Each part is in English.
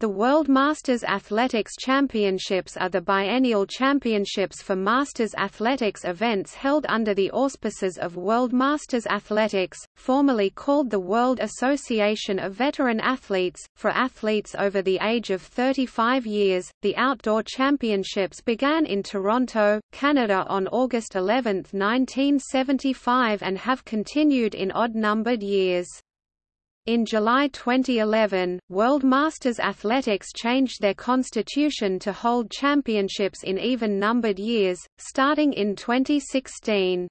The World Masters Athletics Championships are the biennial championships for masters athletics events held under the auspices of World Masters Athletics, formerly called the World Association of Veteran Athletes. For athletes over the age of 35 years, the outdoor championships began in Toronto, Canada on August 11, 1975 and have continued in odd-numbered years. In July 2011, World Masters Athletics changed their constitution to hold championships in even-numbered years, starting in 2016.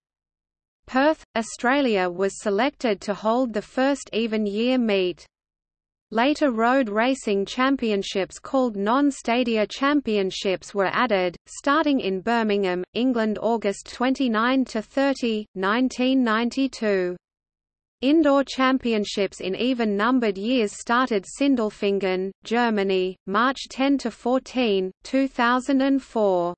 Perth, Australia was selected to hold the first even-year meet. Later road racing championships called non-stadia championships were added, starting in Birmingham, England August 29–30, 1992. Indoor championships in even-numbered years started Sindelfingen, Germany, March 10–14, 2004.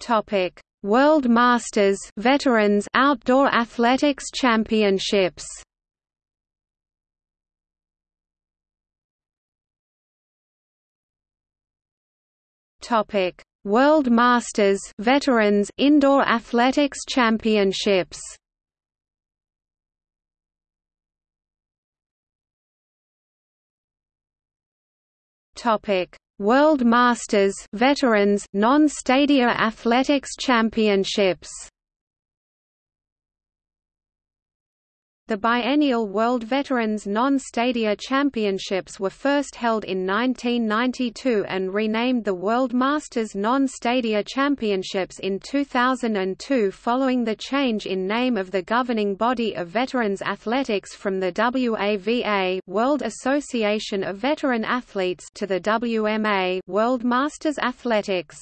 Topic: World Masters Veterans Outdoor Athletics Championships. Topic: World Masters Veterans Indoor Athletics Championships. Topic. World Masters Veterans Non-Stadia Athletics Championships The biennial World Veterans Non-Stadia Championships were first held in 1992 and renamed the World Masters Non-Stadia Championships in 2002 following the change in name of the governing body of veterans athletics from the WAVA World Association of Veteran Athletes to the WMA World Masters Athletics.